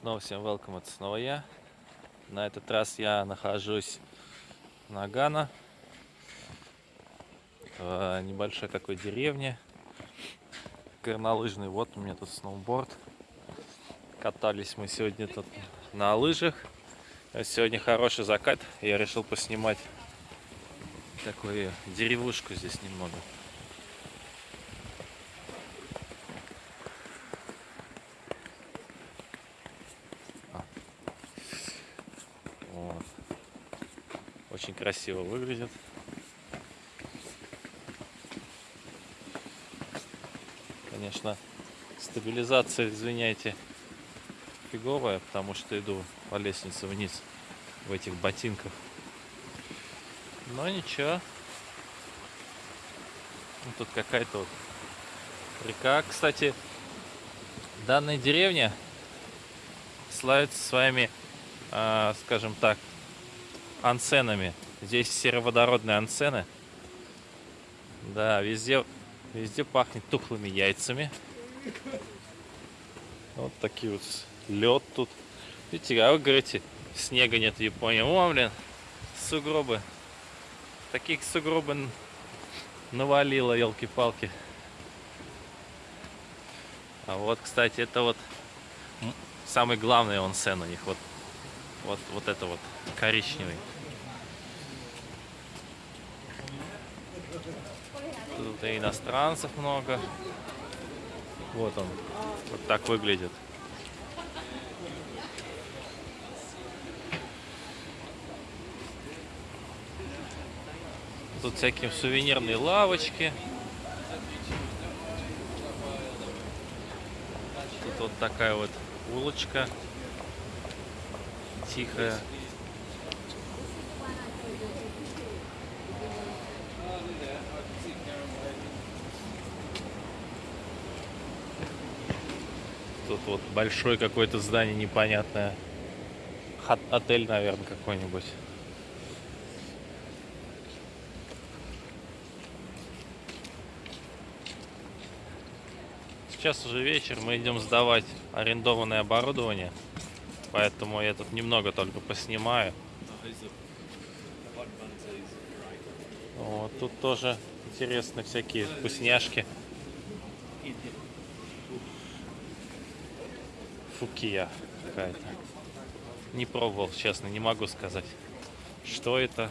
Снова всем welcome, это снова я. На этот раз я нахожусь в Нагано, в небольшой такой деревне горнолыжной. Вот у меня тут сноуборд. Катались мы сегодня тут на лыжах. Сегодня хороший закат, я решил поснимать такую деревушку здесь немного. Вот. Очень красиво выглядит. Конечно, стабилизация, извиняйте, фиговая, потому что иду по лестнице вниз в этих ботинках. Но ничего. Ну, тут какая-то вот река. Кстати, данная деревня славится своими, скажем так, ансенами. Здесь сероводородные ансены. Да, везде, везде пахнет тухлыми яйцами. Вот такие вот лед тут. Видите, а вы говорите, снега нет в Японии. О, блин, сугробы. Таких сугробы навалило, елки-палки. А вот, кстати, это вот самый главный онсен у них. Вот, вот, вот это вот коричневый. Тут и иностранцев много. Вот он. Вот так выглядит. Тут всякие сувенирные лавочки. Тут вот такая вот улочка. Тихая. Тут вот большое какое-то здание непонятное. Отель, наверное, какой-нибудь. Сейчас уже вечер, мы идем сдавать арендованное оборудование. Поэтому я тут немного только поснимаю. Вот, тут тоже интересные всякие вкусняшки. Фукия какая-то. Не пробовал, честно, не могу сказать, что это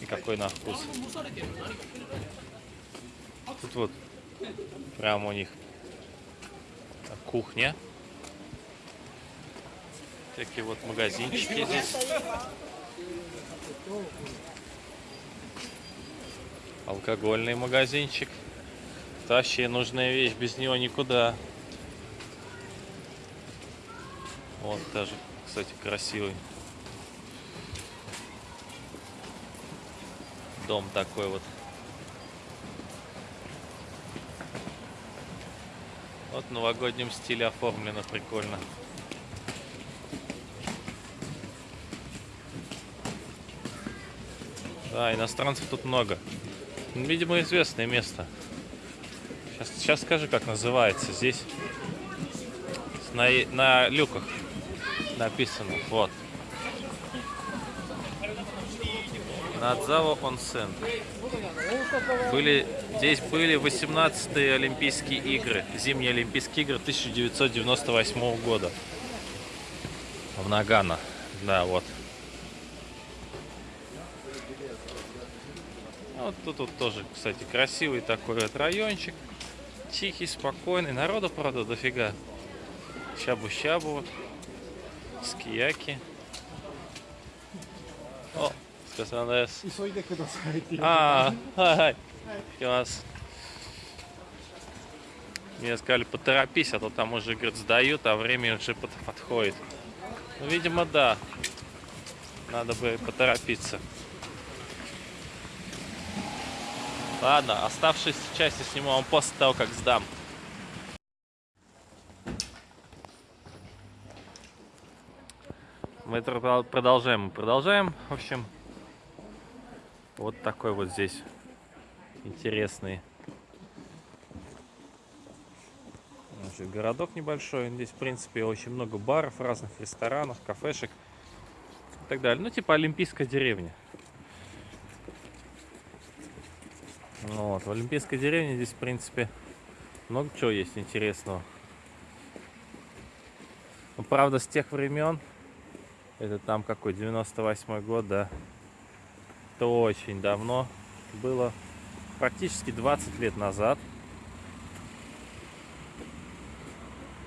и какой на вкус. Тут вот прям у них кухня. Такие вот магазинчики здесь. Алкогольный магазинчик. Вообще нужная вещь, без него никуда. Вот даже, кстати, красивый. Дом такой вот. Вот в новогоднем стиле оформлено прикольно. Да, иностранцев тут много. Видимо, известное место. Сейчас, сейчас скажи, как называется. Здесь на, на люках написано. Вот. Надзава Онсен. Были, здесь были 18-е Олимпийские игры, зимние Олимпийские игры 1998 года. В Нагано. Да, вот. Ну, вот тут, тут тоже, кстати, красивый такой вот райончик. Тихий, спокойный. Народу, правда, дофига. Щабу-щабу. Скияки. О, сказал Андреас. А, хай. Кимас. Мне сказали, поторопись, а то там уже, говорит, сдают, а время уже подходит. Ну, видимо, да. Надо бы поторопиться. Ладно, оставшиеся части сниму вам после того, как сдам. Мы продолжаем, продолжаем. В общем, вот такой вот здесь интересный Значит, городок небольшой. Здесь, в принципе, очень много баров, разных ресторанов, кафешек и так далее. Ну, типа Олимпийская деревня. Вот, в Олимпийской деревне здесь, в принципе, много чего есть интересного. Ну, правда, с тех времен, это там какой, 98 год, да, это очень давно было, практически 20 лет назад.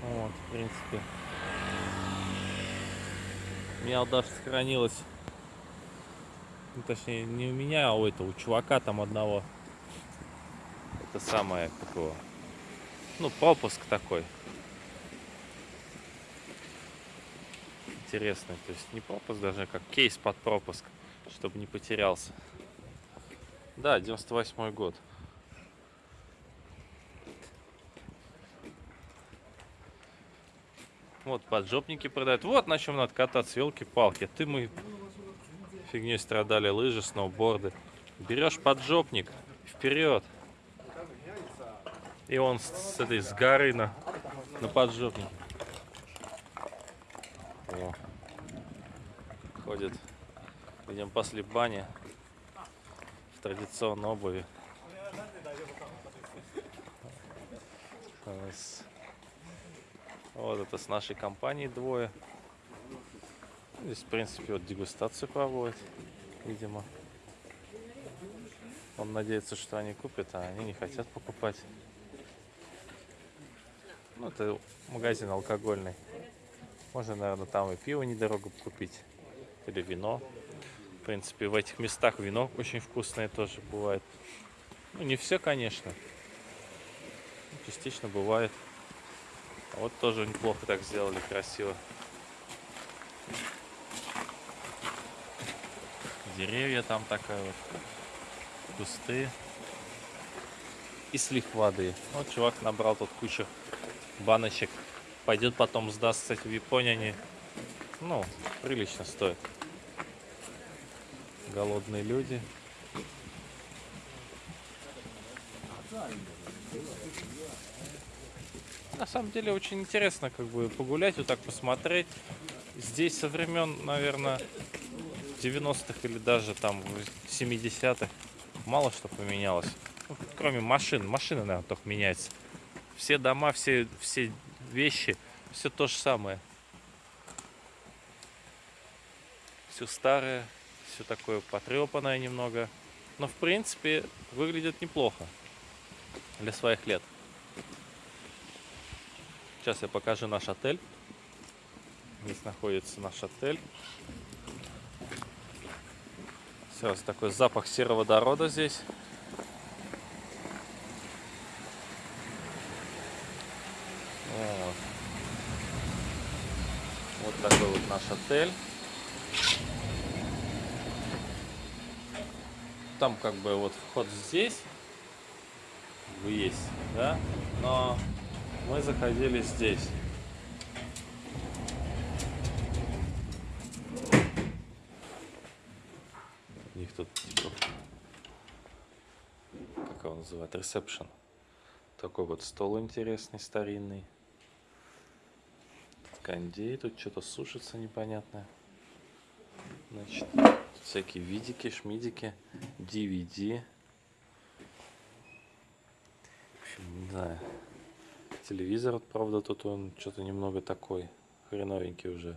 Вот, в принципе. У меня вот даже сохранилось, ну, точнее, не у меня, а у этого, у чувака там одного, это самое, какого, ну, пропуск такой. Интересный, то есть не пропуск даже, а как кейс под пропуск, чтобы не потерялся. Да, 98 год. Вот поджопники продают. Вот на чем надо кататься, елки-палки. Ты мы фигней страдали, лыжи, сноуборды. Берешь поджопник, вперед. И он с, с этой с горы на, на поджопнике. О. Ходит. Идем после бани в традиционной обуви. Вот это с нашей компанией двое. Здесь, в принципе, вот дегустацию проводят, видимо. Он надеется, что они купят, а они не хотят покупать. Ну, это магазин алкогольный. Можно, наверное, там и пиво недорого купить. Или вино. В принципе, в этих местах вино очень вкусное тоже бывает. Ну, не все, конечно. Ну, Частично бывает. А вот тоже неплохо так сделали, красиво. Деревья там такая вот. Кусты. И слив воды. Вот чувак набрал тут кучу баночек. Пойдет потом сдаст, кстати, в Японии они, ну, прилично стоят. Голодные люди. На самом деле очень интересно как бы погулять, вот так посмотреть. Здесь со времен, наверное, 90-х или даже там 70-х мало что поменялось. Ну, кроме машин. Машины, наверное, только меняются. Все дома, все, все вещи, все то же самое. Все старое, все такое потрепанное немного. Но в принципе выглядит неплохо для своих лет. Сейчас я покажу наш отель. Здесь находится наш отель. Сразу такой запах сероводорода здесь. Вот. Вот такой вот наш отель. Там как бы вот вход здесь есть, да? Но мы заходили здесь. У типа, как его называют, ресепшн. Такой вот стол интересный, старинный. Кондей, тут что-то сушится непонятное. Значит, всякие видики, шмидики, DVD. В общем, не знаю. Телевизор, правда, тут он что-то немного такой, хреновенький уже,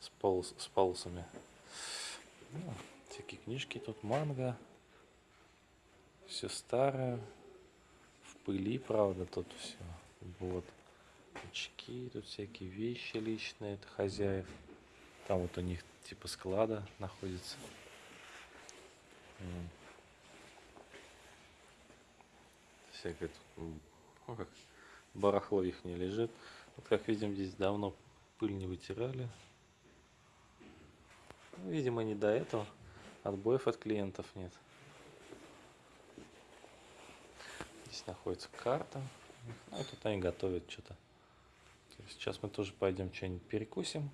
с, полос, с полосами. Ну, всякие книжки тут, манго. Все старое. В пыли, правда, тут все. Вот. Очки, тут всякие вещи личные, это хозяев. Там вот у них типа склада находится. Всякое ну как, барахло их не лежит. Вот как видим, здесь давно пыль не вытирали. Ну, Видимо, не до этого. Отбоев от клиентов нет. Здесь находится карта. Ну, тут они готовят что-то. Сейчас мы тоже пойдем что-нибудь перекусим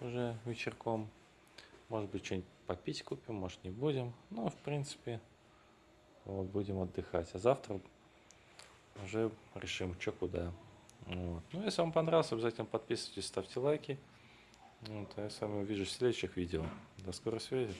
уже вечерком. Может быть, что-нибудь попить купим, может, не будем. Ну, в принципе, вот будем отдыхать. А завтра уже решим, что куда. Вот. Ну, если вам понравился, обязательно подписывайтесь, ставьте лайки. Вот, а я с вами увижусь в следующих видео. До скорой связи.